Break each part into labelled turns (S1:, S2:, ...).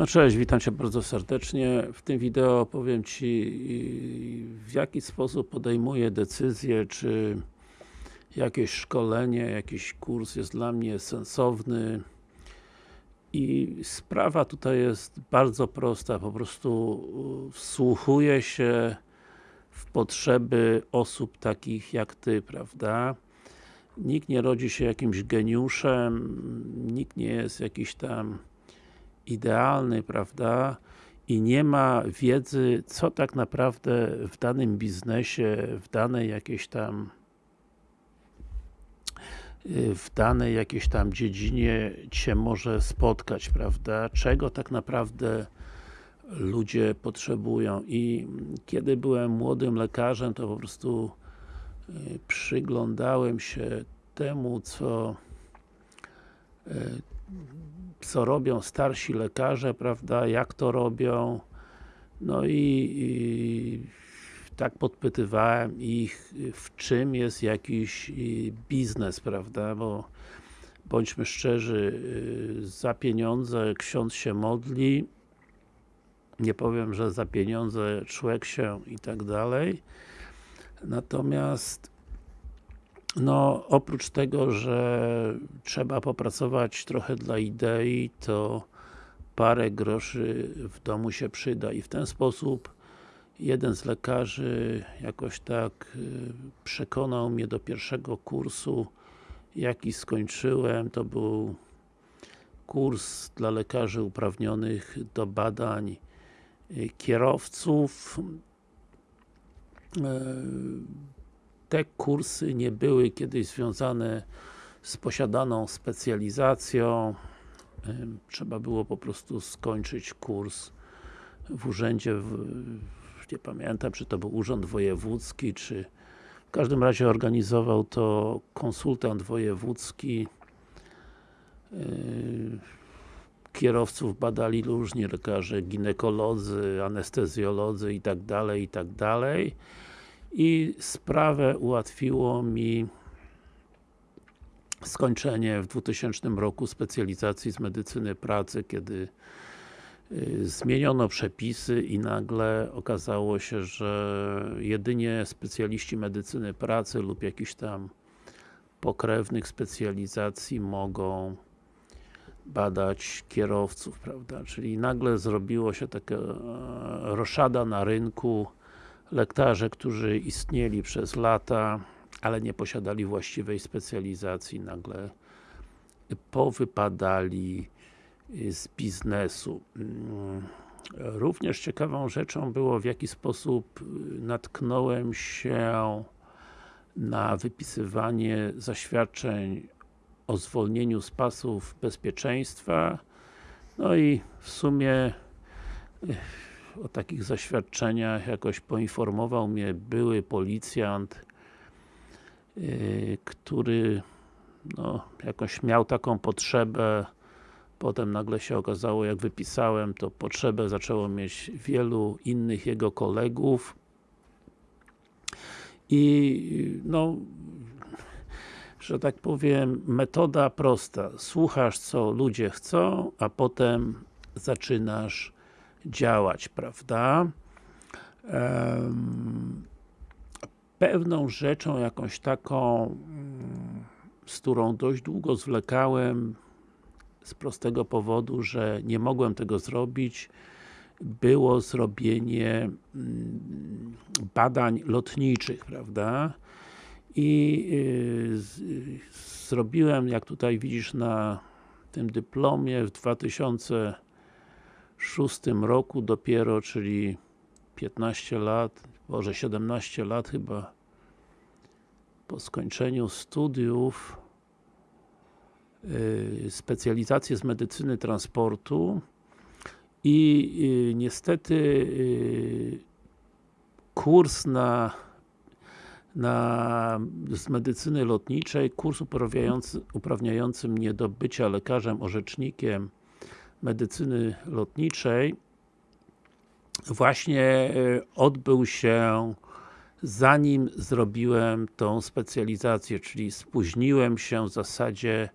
S1: No cześć, witam Cię bardzo serdecznie. W tym wideo powiem Ci w jaki sposób podejmuję decyzję, czy jakieś szkolenie, jakiś kurs jest dla mnie sensowny i sprawa tutaj jest bardzo prosta, po prostu wsłuchuję się w potrzeby osób takich jak Ty, prawda? Nikt nie rodzi się jakimś geniuszem, nikt nie jest jakiś tam idealny, prawda? I nie ma wiedzy, co tak naprawdę w danym biznesie, w danej jakiejś tam w danej jakiejś tam dziedzinie Cię może spotkać, prawda? Czego tak naprawdę ludzie potrzebują i kiedy byłem młodym lekarzem, to po prostu y, przyglądałem się temu, co y, co robią starsi lekarze, prawda, jak to robią. No i, i tak podpytywałem ich, w czym jest jakiś biznes, prawda, bo bądźmy szczerzy, y, za pieniądze ksiądz się modli. Nie powiem, że za pieniądze człowiek się i tak dalej. Natomiast no, oprócz tego, że trzeba popracować trochę dla idei, to parę groszy w domu się przyda i w ten sposób jeden z lekarzy jakoś tak y, przekonał mnie do pierwszego kursu jaki skończyłem, to był kurs dla lekarzy uprawnionych do badań y, kierowców. Y, te kursy nie były kiedyś związane z posiadaną specjalizacją. Trzeba było po prostu skończyć kurs w urzędzie w, nie pamiętam, czy to był urząd wojewódzki, czy w każdym razie organizował to konsultant wojewódzki kierowców badali różni lekarze, ginekolodzy, anestezjolodzy i tak dalej, i tak dalej i sprawę ułatwiło mi skończenie w 2000 roku specjalizacji z medycyny pracy, kiedy y, zmieniono przepisy i nagle okazało się, że jedynie specjaliści medycyny pracy lub jakichś tam pokrewnych specjalizacji mogą badać kierowców, prawda, czyli nagle zrobiło się taka e, roszada na rynku lekarze, którzy istnieli przez lata, ale nie posiadali właściwej specjalizacji, nagle powypadali z biznesu. Mm, również ciekawą rzeczą było, w jaki sposób natknąłem się na wypisywanie zaświadczeń o zwolnieniu z pasów bezpieczeństwa. No i w sumie o takich zaświadczeniach jakoś poinformował mnie były policjant, yy, który no, jakoś miał taką potrzebę potem nagle się okazało, jak wypisałem, to potrzebę zaczęło mieć wielu innych jego kolegów i no że tak powiem, metoda prosta. Słuchasz, co ludzie chcą, a potem zaczynasz działać, prawda? Pewną rzeczą, jakąś taką, mm, z którą dość długo zwlekałem, z prostego powodu, że nie mogłem tego zrobić, było zrobienie mm, badań lotniczych, prawda? I y, zrobiłem, jak tutaj widzisz na tym dyplomie w 2000 szóstym roku dopiero, czyli 15 lat, może 17 lat chyba po skończeniu studiów yy, specjalizację z medycyny transportu i yy, niestety yy, kurs na na, z medycyny lotniczej, kurs uprawniający, uprawniający mnie do bycia lekarzem, orzecznikiem medycyny lotniczej właśnie e, odbył się zanim zrobiłem tą specjalizację, czyli spóźniłem się w zasadzie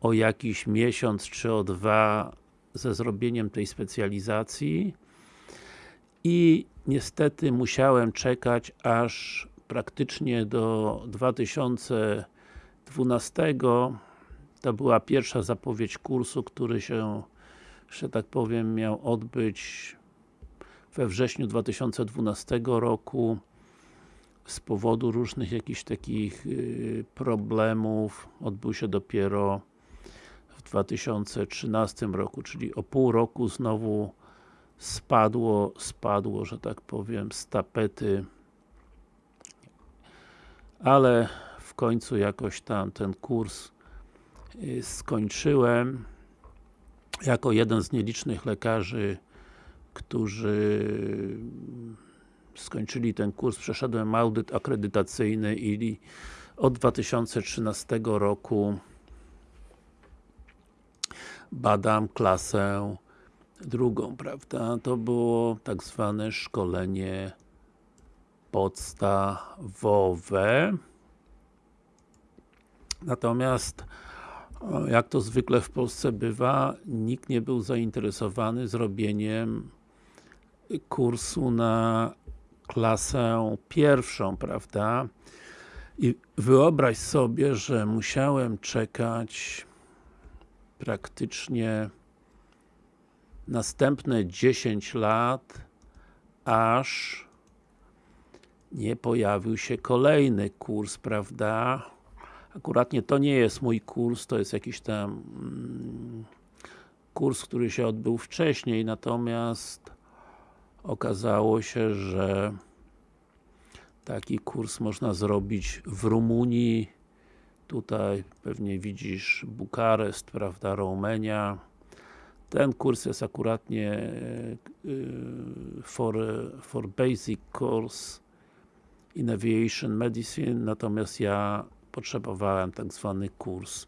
S1: o jakiś miesiąc czy o dwa ze zrobieniem tej specjalizacji i niestety musiałem czekać aż praktycznie do 2012 to była pierwsza zapowiedź kursu, który się, że tak powiem, miał odbyć we wrześniu 2012 roku z powodu różnych jakichś takich y, problemów. Odbył się dopiero w 2013 roku, czyli o pół roku znowu spadło, spadło, że tak powiem, z tapety. Ale w końcu jakoś tam ten kurs y, skończyłem jako jeden z nielicznych lekarzy którzy skończyli ten kurs, przeszedłem audyt akredytacyjny i od 2013 roku badam klasę drugą, prawda? To było tak zwane szkolenie podstawowe. Natomiast jak to zwykle w Polsce bywa, nikt nie był zainteresowany zrobieniem kursu na klasę pierwszą, prawda? I wyobraź sobie, że musiałem czekać praktycznie następne 10 lat, aż nie pojawił się kolejny kurs, prawda? Akuratnie to nie jest mój kurs, to jest jakiś tam mm, kurs, który się odbył wcześniej, natomiast okazało się, że taki kurs można zrobić w Rumunii. Tutaj pewnie widzisz Bukareszt, prawda, Rumenia ten kurs jest akuratnie y, for, for basic course in Aviation Medicine, natomiast ja potrzebowałem tak zwany kurs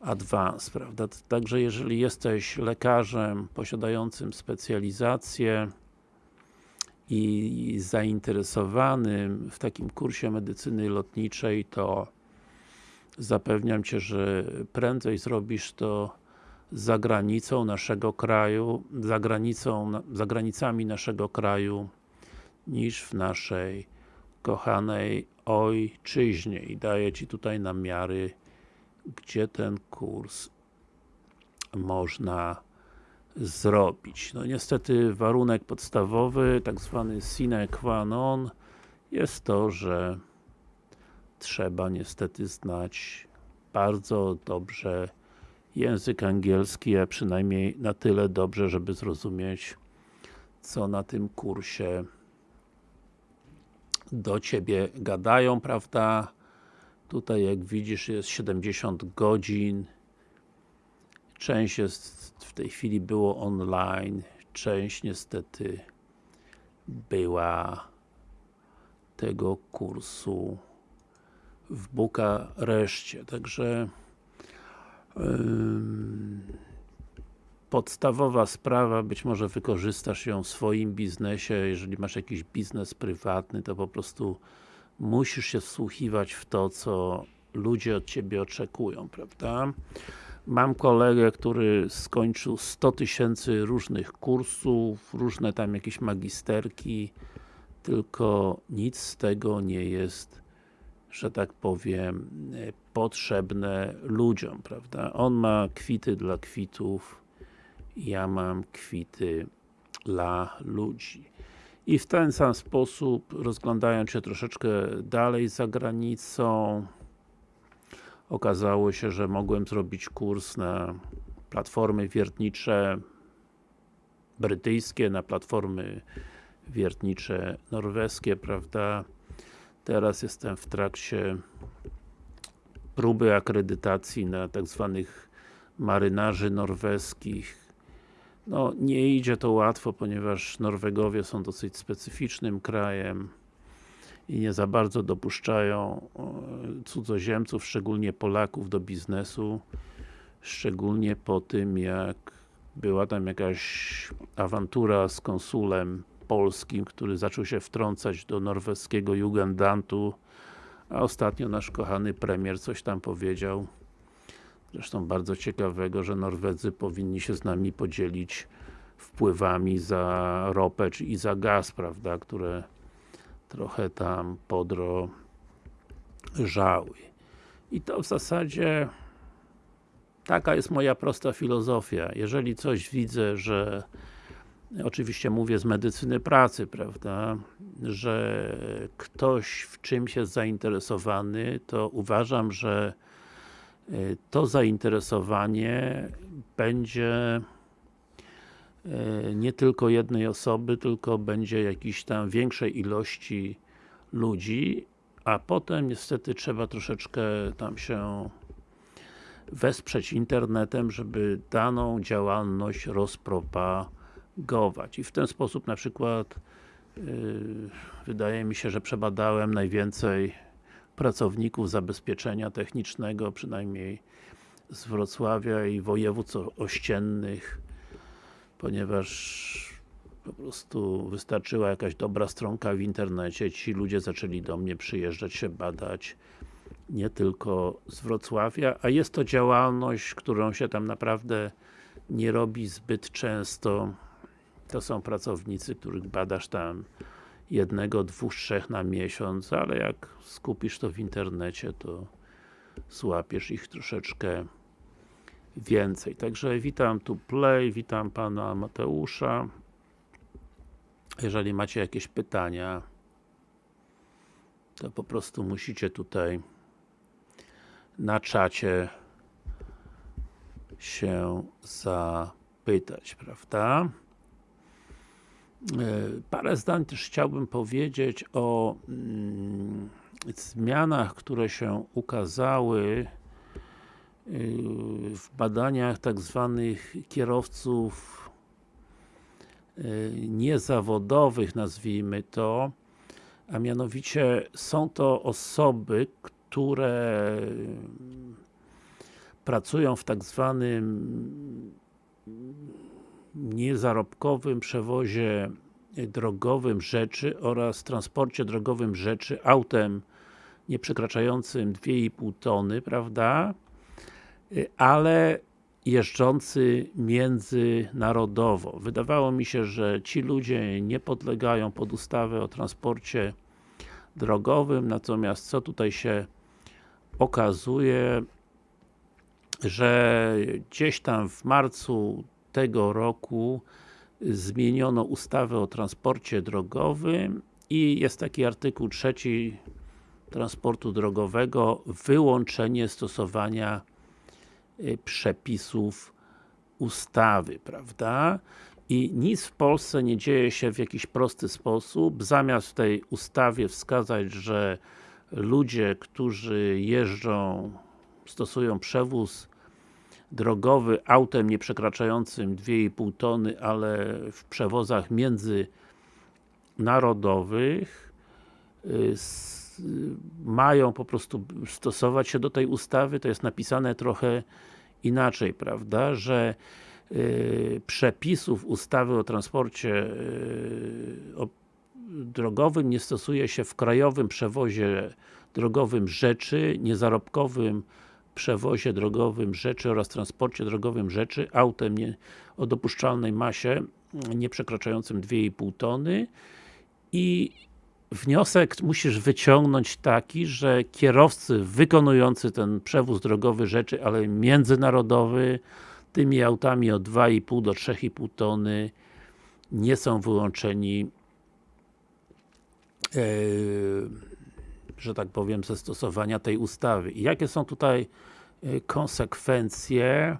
S1: Advanced, prawda? Także jeżeli jesteś lekarzem posiadającym specjalizację i zainteresowanym w takim kursie medycyny lotniczej, to zapewniam Cię, że prędzej zrobisz to za granicą naszego kraju, za granicą, za granicami naszego kraju niż w naszej kochanej ojczyźnie i daję Ci tutaj namiary, gdzie ten kurs można zrobić. No niestety warunek podstawowy, tak zwany sine qua non jest to, że trzeba niestety znać bardzo dobrze język angielski, a przynajmniej na tyle dobrze, żeby zrozumieć co na tym kursie do Ciebie gadają, prawda? Tutaj jak widzisz jest 70 godzin część jest w tej chwili było online, część niestety była tego kursu w Bukareszcie, także podstawowa sprawa, być może wykorzystasz ją w swoim biznesie, jeżeli masz jakiś biznes prywatny, to po prostu musisz się wsłuchiwać w to, co ludzie od Ciebie oczekują, prawda? Mam kolegę, który skończył 100 tysięcy różnych kursów, różne tam jakieś magisterki, tylko nic z tego nie jest, że tak powiem, potrzebne ludziom, prawda? On ma kwity dla kwitów, ja mam kwity dla ludzi. I w ten sam sposób, rozglądając się troszeczkę dalej za granicą, okazało się, że mogłem zrobić kurs na platformy wiertnicze brytyjskie, na platformy wiertnicze norweskie, prawda? Teraz jestem w trakcie próby akredytacji na tak zwanych marynarzy norweskich. No, nie idzie to łatwo, ponieważ Norwegowie są dosyć specyficznym krajem i nie za bardzo dopuszczają cudzoziemców, szczególnie Polaków do biznesu szczególnie po tym jak była tam jakaś awantura z konsulem polskim, który zaczął się wtrącać do norweskiego Jugendantu a ostatnio nasz kochany premier coś tam powiedział zresztą bardzo ciekawego, że Norwedzy powinni się z nami podzielić wpływami za ropę czy i za gaz, prawda, które trochę tam podrożały. I to w zasadzie taka jest moja prosta filozofia. Jeżeli coś widzę, że oczywiście mówię z medycyny pracy, prawda, że ktoś w czymś jest zainteresowany, to uważam, że to zainteresowanie będzie y, nie tylko jednej osoby, tylko będzie jakiejś tam większej ilości ludzi, a potem niestety trzeba troszeczkę tam się wesprzeć internetem, żeby daną działalność rozpropagować. I w ten sposób na przykład yy, wydaje mi się, że przebadałem najwięcej pracowników zabezpieczenia technicznego, przynajmniej z Wrocławia i województw ościennych, ponieważ po prostu wystarczyła jakaś dobra stronka w internecie, ci ludzie zaczęli do mnie przyjeżdżać się badać nie tylko z Wrocławia, a jest to działalność, którą się tam naprawdę nie robi zbyt często. To są pracownicy, których badasz tam jednego, dwóch, trzech na miesiąc, ale jak skupisz to w internecie, to złapiesz ich troszeczkę więcej. Także witam tu Play, witam Pana Mateusza. Jeżeli macie jakieś pytania, to po prostu musicie tutaj na czacie się zapytać, prawda? E, parę zdań też chciałbym powiedzieć o mm, zmianach, które się ukazały y, w badaniach tak zwanych kierowców y, niezawodowych, nazwijmy to, a mianowicie są to osoby, które pracują w tak zwanym niezarobkowym przewozie drogowym rzeczy oraz transporcie drogowym rzeczy autem nie przekraczającym 2,5 tony, prawda? Ale jeżdżący międzynarodowo. Wydawało mi się, że ci ludzie nie podlegają pod ustawę o transporcie drogowym, natomiast co tutaj się okazuje, że gdzieś tam w marcu tego roku zmieniono ustawę o transporcie drogowym i jest taki artykuł trzeci transportu drogowego, wyłączenie stosowania y, przepisów ustawy, prawda? I nic w Polsce nie dzieje się w jakiś prosty sposób, zamiast w tej ustawie wskazać, że ludzie, którzy jeżdżą, stosują przewóz drogowy autem nie przekraczającym 2,5 tony, ale w przewozach międzynarodowych y, mają po prostu stosować się do tej ustawy, to jest napisane trochę inaczej, prawda, że y, przepisów ustawy o transporcie y, drogowym nie stosuje się w krajowym przewozie drogowym rzeczy, niezarobkowym przewozie drogowym rzeczy oraz transporcie drogowym rzeczy autem nie, o dopuszczalnej masie nie przekraczającym 2,5 tony i wniosek musisz wyciągnąć taki, że kierowcy wykonujący ten przewóz drogowy rzeczy, ale międzynarodowy tymi autami od 2,5 do 3,5 tony nie są wyłączeni E, że tak powiem, ze stosowania tej ustawy. I jakie są tutaj konsekwencje?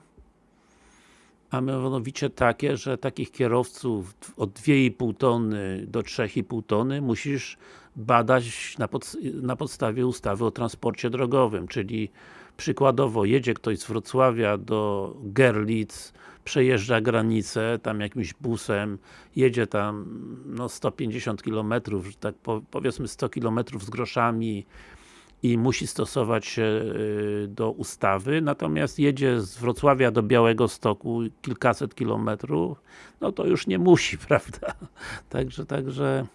S1: A mianowicie takie, że takich kierowców od 2,5 tony do 3,5 tony musisz badać na, pod, na podstawie ustawy o transporcie drogowym, czyli przykładowo jedzie ktoś z Wrocławia do Gerlitz, przejeżdża granicę tam jakimś busem, jedzie tam no 150 km, tak powiedzmy 100 km z groszami i musi stosować się y, do ustawy, natomiast jedzie z Wrocławia do Białego Stoku kilkaset kilometrów, no to już nie musi, prawda? Także, także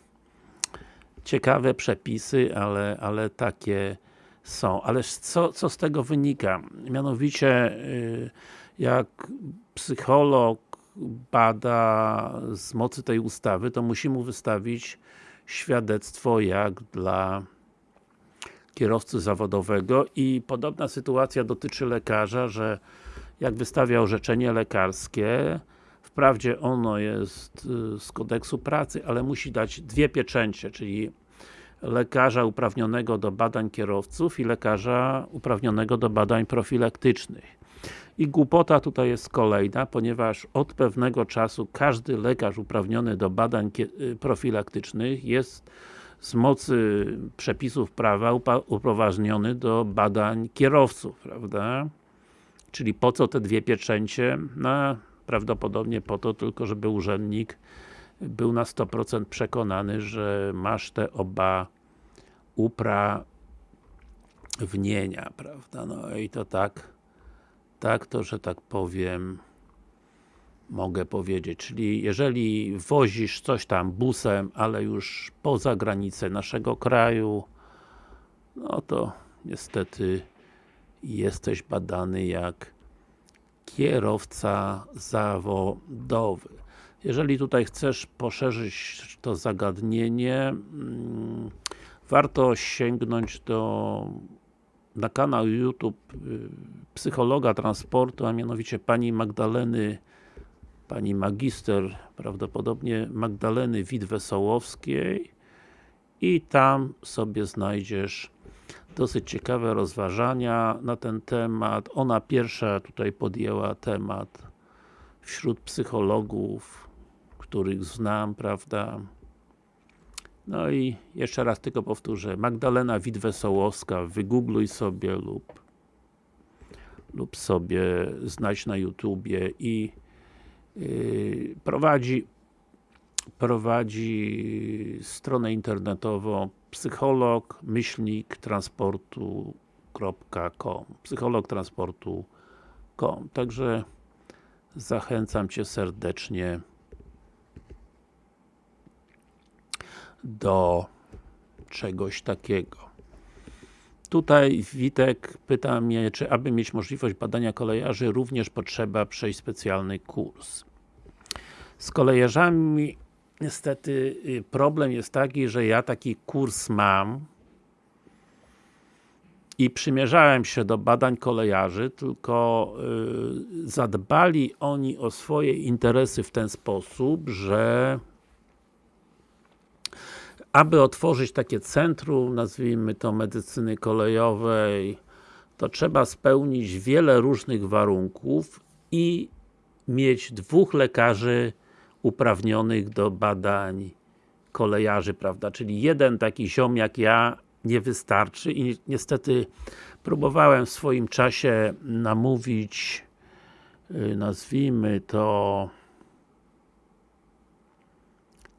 S1: ciekawe przepisy, ale, ale takie są, ale co, co z tego wynika? Mianowicie, y, jak psycholog bada z mocy tej ustawy, to musi mu wystawić świadectwo jak dla kierowcy zawodowego i podobna sytuacja dotyczy lekarza, że jak wystawia orzeczenie lekarskie, wprawdzie ono jest y, z kodeksu pracy, ale musi dać dwie pieczęcie, czyli lekarza uprawnionego do badań kierowców i lekarza uprawnionego do badań profilaktycznych. I głupota tutaj jest kolejna, ponieważ od pewnego czasu każdy lekarz uprawniony do badań y, profilaktycznych jest z mocy przepisów prawa upoważniony do badań kierowców, prawda? Czyli po co te dwie pieczęcie? No, prawdopodobnie po to tylko, żeby urzędnik był na 100% przekonany, że masz te oba uprawnienia, prawda? No i to tak, tak to, że tak powiem, mogę powiedzieć, czyli jeżeli wozisz coś tam busem, ale już poza granicę naszego kraju, no to niestety jesteś badany jak kierowca zawodowy. Jeżeli tutaj chcesz poszerzyć to zagadnienie, mm, warto sięgnąć do na kanał YouTube y, psychologa transportu, a mianowicie pani Magdaleny pani magister, prawdopodobnie Magdaleny Wit-Wesołowskiej i tam sobie znajdziesz dosyć ciekawe rozważania na ten temat. Ona pierwsza tutaj podjęła temat wśród psychologów, których znam, prawda. No i jeszcze raz tylko powtórzę, Magdalena Wit-Wesołowska, wygoogluj sobie lub lub sobie znajdź na YouTubie i prowadzi prowadzi stronę internetową psycholog myślnik transportu.com psycholog transportu.com Także zachęcam Cię serdecznie do czegoś takiego. Tutaj Witek pyta mnie, czy aby mieć możliwość badania kolejarzy, również potrzeba przejść specjalny kurs. Z kolejarzami niestety y, problem jest taki, że ja taki kurs mam i przymierzałem się do badań kolejarzy, tylko yy, zadbali oni o swoje interesy w ten sposób, że aby otworzyć takie centrum, nazwijmy to medycyny kolejowej, to trzeba spełnić wiele różnych warunków i mieć dwóch lekarzy uprawnionych do badań kolejarzy, prawda, czyli jeden taki ziom jak ja nie wystarczy i niestety próbowałem w swoim czasie namówić y, nazwijmy to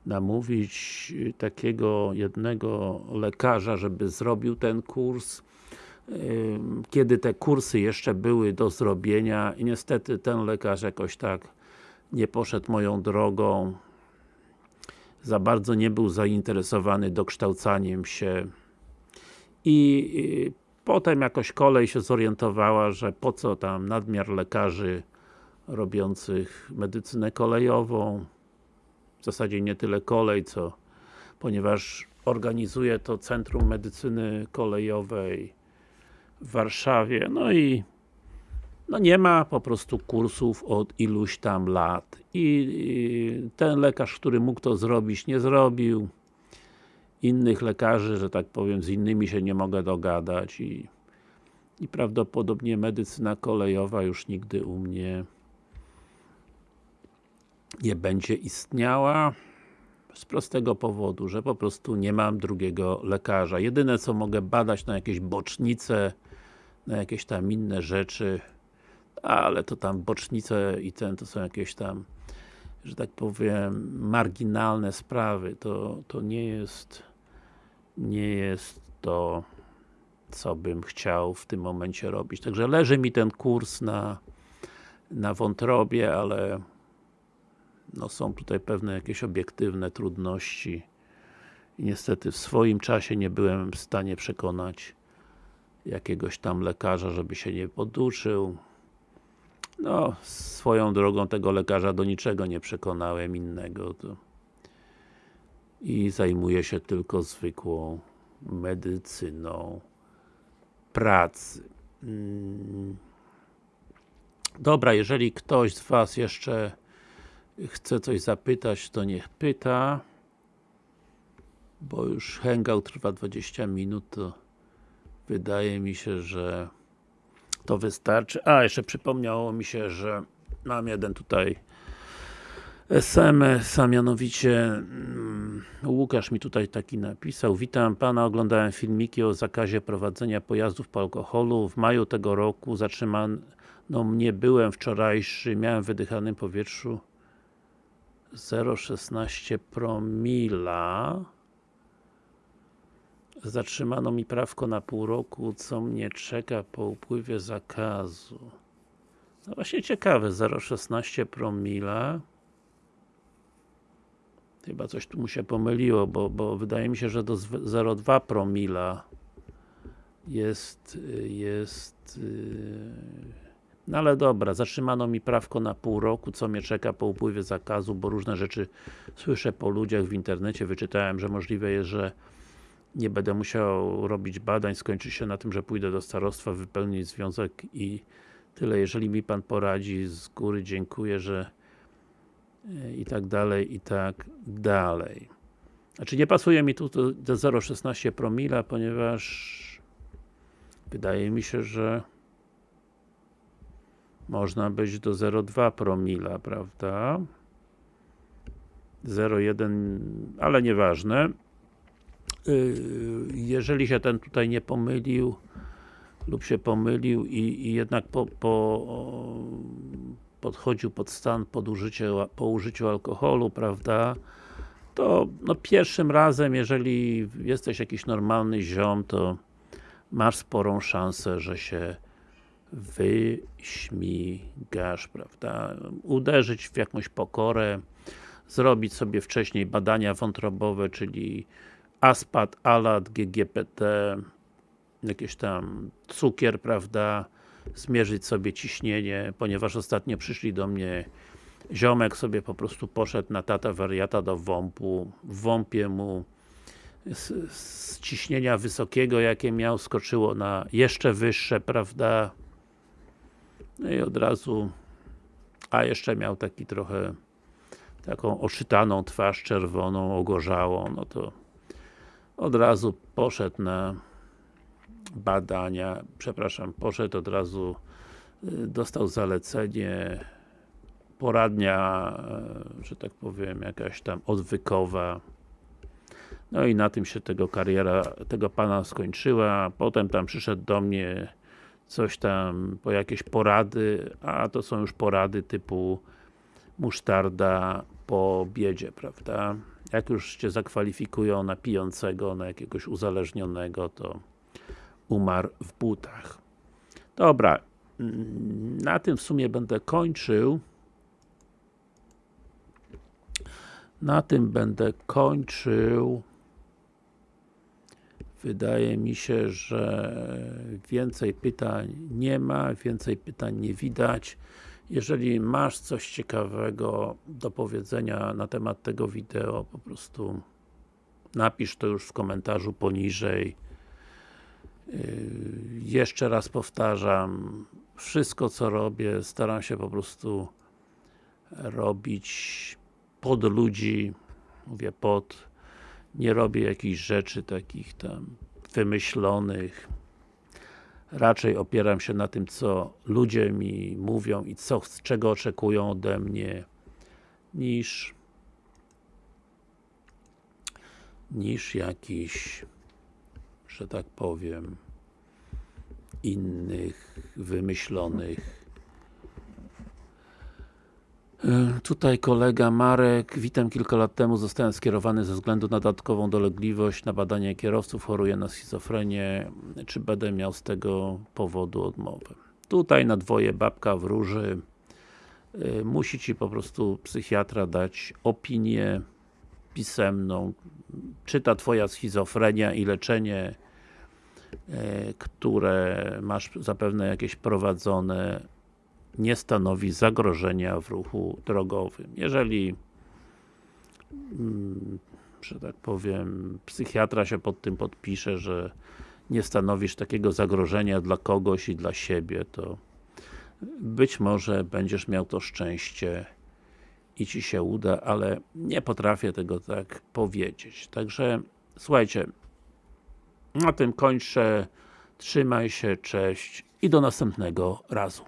S1: namówić y, takiego jednego lekarza, żeby zrobił ten kurs. Kiedy te kursy jeszcze były do zrobienia i niestety ten lekarz jakoś tak nie poszedł moją drogą. Za bardzo nie był zainteresowany dokształcaniem się. I potem jakoś kolej się zorientowała, że po co tam nadmiar lekarzy robiących medycynę kolejową zasadzie nie tyle kolej, co ponieważ organizuje to Centrum Medycyny Kolejowej w Warszawie, no i no nie ma po prostu kursów od iluś tam lat. I ten lekarz, który mógł to zrobić, nie zrobił. Innych lekarzy, że tak powiem, z innymi się nie mogę dogadać. I, i prawdopodobnie medycyna kolejowa już nigdy u mnie nie będzie istniała z prostego powodu, że po prostu nie mam drugiego lekarza. Jedyne co mogę badać na jakieś bocznice, na jakieś tam inne rzeczy, ale to tam bocznice i ten to są jakieś tam, że tak powiem, marginalne sprawy. To, to nie jest nie jest to co bym chciał w tym momencie robić. Także leży mi ten kurs na, na wątrobie, ale no są tutaj pewne jakieś obiektywne trudności i niestety w swoim czasie nie byłem w stanie przekonać jakiegoś tam lekarza, żeby się nie poduczył. No, swoją drogą tego lekarza do niczego nie przekonałem innego. To I zajmuje się tylko zwykłą medycyną pracy. Mm. Dobra, jeżeli ktoś z Was jeszcze chce coś zapytać, to niech pyta. Bo już hangout trwa 20 minut, to wydaje mi się, że to wystarczy. A, jeszcze przypomniało mi się, że mam jeden tutaj SMS, a mianowicie mm, Łukasz mi tutaj taki napisał Witam Pana, oglądałem filmiki o zakazie prowadzenia pojazdów po alkoholu. W maju tego roku zatrzymano mnie, byłem wczorajszy, miałem w wydychanym powietrzu 0,16 promila Zatrzymano mi prawko na pół roku, co mnie czeka po upływie zakazu. No właśnie ciekawe, 0,16 promila. Chyba coś tu mu się pomyliło, bo, bo wydaje mi się, że do 0,2 promila jest, jest yy... no ale dobra, zatrzymano mi prawko na pół roku, co mnie czeka po upływie zakazu, bo różne rzeczy słyszę po ludziach w internecie, wyczytałem, że możliwe jest, że nie będę musiał robić badań, skończy się na tym, że pójdę do starostwa, wypełnić związek i tyle. Jeżeli mi Pan poradzi, z góry dziękuję, że i tak dalej, i tak dalej. Znaczy nie pasuje mi tu do 0,16 promila, ponieważ wydaje mi się, że można być do 0,2 promila, prawda? 0,1, ale nieważne. Y, jeżeli się ten tutaj nie pomylił lub się pomylił i, i jednak po, po, podchodził pod stan pod użycie, po użyciu alkoholu, prawda, to no, pierwszym razem, jeżeli jesteś jakiś normalny ziom, to masz sporą szansę, że się wyśmigasz, prawda, uderzyć w jakąś pokorę, zrobić sobie wcześniej badania wątrobowe, czyli ASPAT, ALAT, GGPT, jakieś tam cukier, prawda, zmierzyć sobie ciśnienie, ponieważ ostatnio przyszli do mnie ziomek sobie po prostu poszedł na tata wariata do WOMP-u, w WOMP-ie mu z, z, ciśnienia wysokiego, jakie miał, skoczyło na jeszcze wyższe, prawda, no i od razu, a jeszcze miał taki trochę taką oszytaną twarz czerwoną, ogorzałą, no to od razu poszedł na badania, przepraszam, poszedł od razu, y, dostał zalecenie, poradnia, y, że tak powiem, jakaś tam odwykowa. No i na tym się tego kariera, tego pana skończyła, potem tam przyszedł do mnie coś tam, po jakieś porady, a to są już porady typu musztarda po biedzie, prawda? jak już Cię zakwalifikują na pijącego, na jakiegoś uzależnionego, to umarł w butach. Dobra, na tym w sumie będę kończył. Na tym będę kończył. Wydaje mi się, że więcej pytań nie ma, więcej pytań nie widać. Jeżeli masz coś ciekawego do powiedzenia na temat tego wideo, po prostu napisz to już w komentarzu poniżej. Yy, jeszcze raz powtarzam, wszystko co robię, staram się po prostu robić pod ludzi, mówię pod, nie robię jakichś rzeczy takich tam wymyślonych, raczej opieram się na tym, co ludzie mi mówią i co, czego oczekują ode mnie, niż niż jakiś, że tak powiem, innych, wymyślonych tutaj kolega Marek, witam. Kilka lat temu zostałem skierowany ze względu na dodatkową dolegliwość na badanie kierowców, choruję na schizofrenię, czy będę miał z tego powodu odmowę? Tutaj na dwoje babka wróży, e, musi Ci po prostu psychiatra dać opinię pisemną, czy ta Twoja schizofrenia i leczenie e, które masz zapewne jakieś prowadzone nie stanowi zagrożenia w ruchu drogowym. Jeżeli mm, że tak powiem, psychiatra się pod tym podpisze, że nie stanowisz takiego zagrożenia dla kogoś i dla siebie, to być może będziesz miał to szczęście i Ci się uda, ale nie potrafię tego tak powiedzieć. Także, słuchajcie, na tym kończę. Trzymaj się, cześć i do następnego razu.